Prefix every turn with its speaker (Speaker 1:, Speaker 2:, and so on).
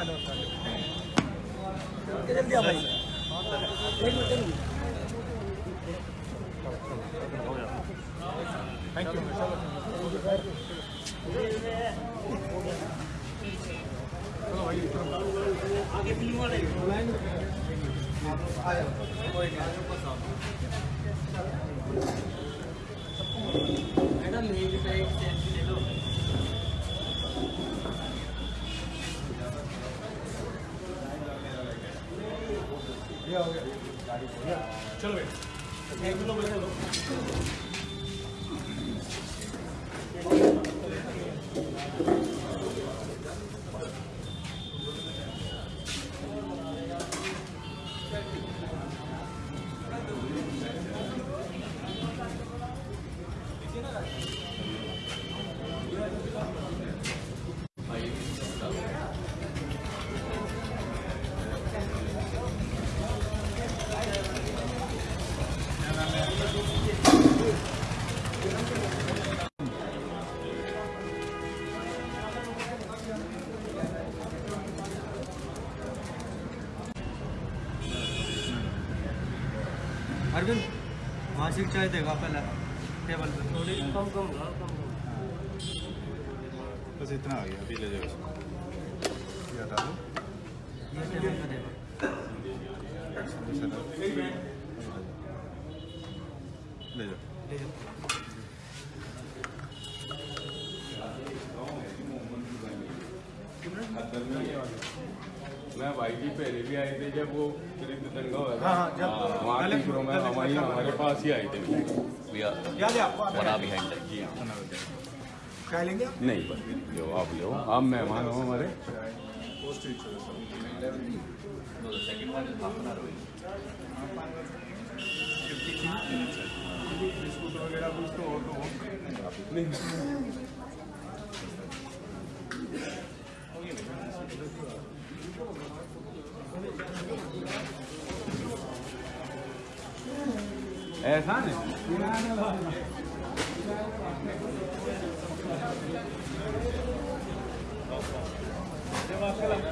Speaker 1: जल्दी आ भाई एक मिनट एक मिनट आगे फ़िल्म वाले मैडम मेरी का एक सेल्फी ले लो
Speaker 2: चलो भाई एक किलो बचा लो
Speaker 3: अरविंद से चाय देगा पहले टेबल पे।
Speaker 1: थोड़ी कम कम कम कम
Speaker 2: बस इतना आ गया अभी ले जाओ ये हटा दो।
Speaker 3: ये टेबल पे देगा
Speaker 2: ले जाओ।
Speaker 3: ले जाओ।
Speaker 4: मैं भाई जी पहले भी आए थे जब वो कृत दंगा हुआ था।
Speaker 2: हाँ, हाँ, जब-
Speaker 4: हाँ, वहाँ में हमारी हमारे पास ही आए थे।
Speaker 2: है.
Speaker 4: जी हाँ। नहीं बस लो आप लो आप मेहमान हो हमारे।
Speaker 5: No,
Speaker 2: Efendim?
Speaker 4: Devam edelim.